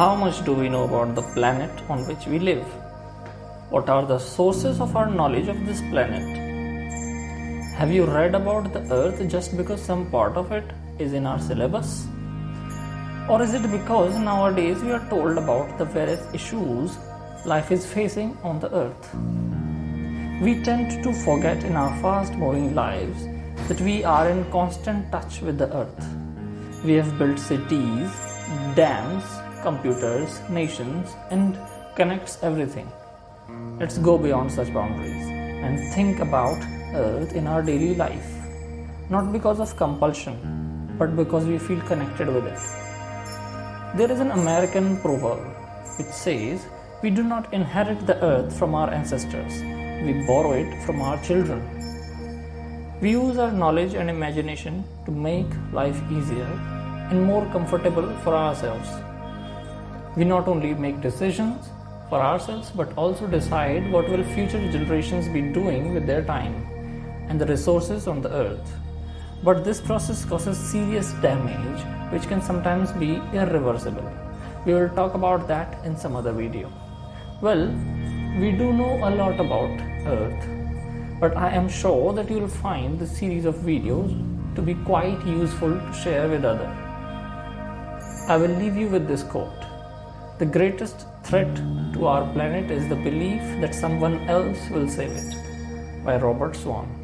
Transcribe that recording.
How much do we know about the planet on which we live? What are the sources of our knowledge of this planet? Have you read about the earth just because some part of it is in our syllabus? Or is it because nowadays we are told about the various issues life is facing on the earth? We tend to forget in our fast moving lives that we are in constant touch with the earth. We have built cities, dams, computers, nations, and connects everything. Let's go beyond such boundaries and think about earth in our daily life. Not because of compulsion, but because we feel connected with it. There is an American proverb which says, We do not inherit the earth from our ancestors, we borrow it from our children. We use our knowledge and imagination to make life easier and more comfortable for ourselves. We not only make decisions for ourselves but also decide what will future generations be doing with their time and the resources on the earth. But this process causes serious damage which can sometimes be irreversible. We will talk about that in some other video. Well, we do know a lot about earth, but I am sure that you will find this series of videos to be quite useful to share with others. I will leave you with this quote. The greatest threat to our planet is the belief that someone else will save it by Robert Swan.